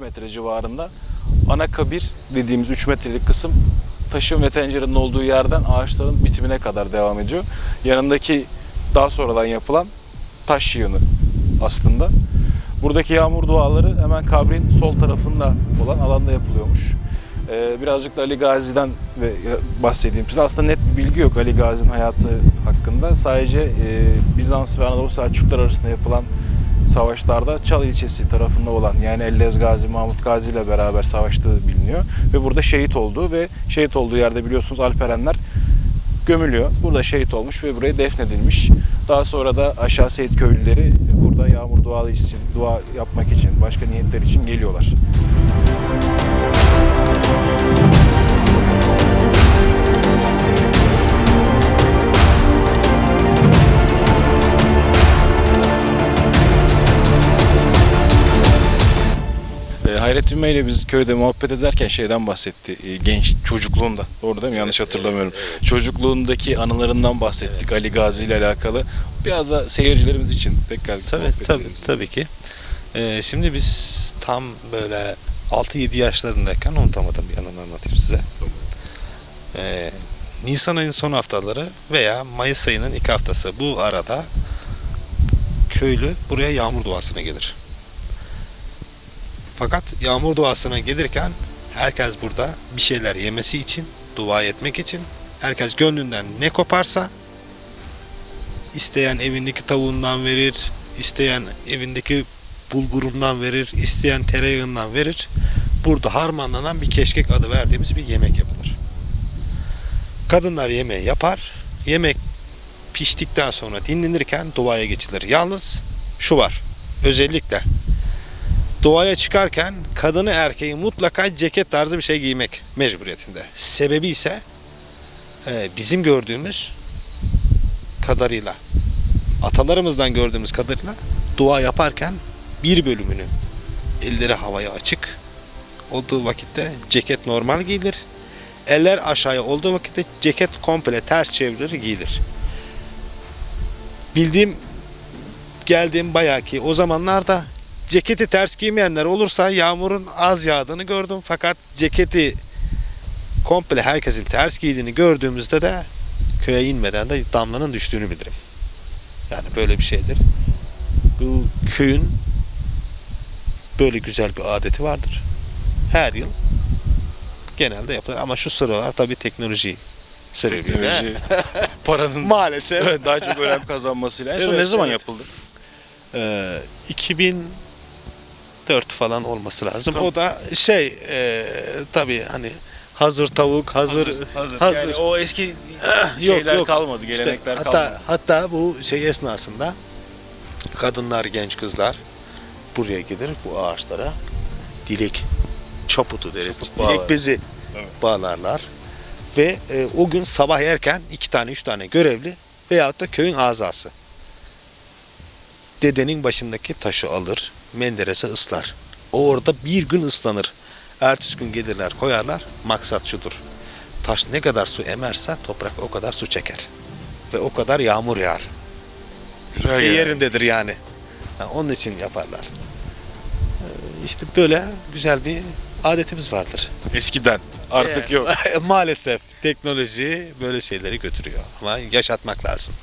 metre civarında. Ana kabir dediğimiz 3 metrelik kısım taşın ve tencerenin olduğu yerden ağaçların bitimine kadar devam ediyor. Yanındaki daha sonradan yapılan taş yığını aslında. Buradaki yağmur duaları hemen kabrin sol tarafında olan alanda yapılıyormuş. Ee, birazcık da Ali Gazi'den bahsedeyim size. Aslında net bir bilgi yok Ali Gazi'nin hayatı hakkında. Sadece e, Bizans ve Anadolu Selçuklar arasında yapılan savaşlarda Çal ilçesi tarafında olan yani Ellez Gazi, Mahmut Gazi ile beraber savaştığı biliniyor. Ve burada şehit olduğu ve şehit olduğu yerde biliyorsunuz Alperenler gömülüyor. Burada şehit olmuş ve buraya defnedilmiş. Daha sonra da aşağı Seyit köylüleri burada yağmur dualı için, dua yapmak için, başka niyetler için geliyorlar. E, Hayrettin Bey ile biz köyde muhabbet ederken şeyden bahsetti. E, genç çocukluğunda. Doğru değil mi? Yanlış hatırlamıyorum. Çocukluğundaki anılarından bahsettik Ali Gazi ile alakalı. Biraz da seyircilerimiz için tekrar Tabii muhabbet tabii edelim. tabii ki. Ee, şimdi biz tam böyle 6-7 yaşlarındayken unutamadım bir anımı anlatayım size. Ee, Nisan ayının son haftaları veya Mayıs ayının ilk haftası bu arada köylü buraya yağmur duasına gelir. Fakat yağmur duasına gelirken herkes burada bir şeyler yemesi için, dua etmek için herkes gönlünden ne koparsa isteyen evindeki tavuğundan verir, isteyen evindeki bulgurundan verir, isteyen tereyağından verir. Burada harmanlanan bir keşkek adı verdiğimiz bir yemek yapılır. Kadınlar yemeği yapar. Yemek piştikten sonra dinlenirken duaya geçilir. Yalnız şu var. Özellikle doğaya çıkarken kadını erkeği mutlaka ceket tarzı bir şey giymek mecburiyetinde. Sebebi ise e, bizim gördüğümüz kadarıyla atalarımızdan gördüğümüz kadarıyla dua yaparken bir bölümünü elleri havaya açık olduğu vakitte ceket normal giyilir. Eller aşağıya olduğu vakitte ceket komple ters çevrilir giyilir. Bildiğim geldiğim bayağı ki o zamanlarda Ceketi ters giymeyenler olursa yağmurun az yağdığını gördüm fakat ceketi komple herkesin ters giydiğini gördüğümüzde de köye inmeden de damlanın düştüğünü bilirim. Yani böyle bir şeydir. Bu köyün böyle güzel bir adeti vardır. Her yıl genelde yapılır ama şu sıralar tabii teknoloji sebebiyle teknoloji, paranın maalesef daha çok önem kazanmasıyla en son ne zaman evet. yapıldı? Ee, 2000 4 falan olması lazım. Tamam. O da şey e, tabii hani hazır tavuk, hazır hazır. hazır. hazır. Yani o eski şeyler yok, yok. kalmadı, gelenekler işte, hatta. Hatta bu şey esnasında kadınlar, genç kızlar buraya gelir bu ağaçlara dilek çaputu deriz. Çaput dilek bağlar. bezi evet. bağlarlar. Ve e, o gün sabah erken iki tane üç tane görevli veyahut da köyün azası dedenin başındaki taşı alır menderese ıslar. O orada bir gün ıslanır. Ertesi gün gelirler koyarlar. Maksat şudur. Taş ne kadar su emerse toprak o kadar su çeker. Ve o kadar yağmur yağar. Güzel E, yani. yerindedir yani. Ha, onun için yaparlar. Ee, İşte böyle güzel bir adetimiz vardır. Eskiden. Artık Ee, yok. Maalesef teknoloji böyle şeyleri götürüyor. Ama yaşatmak lazım.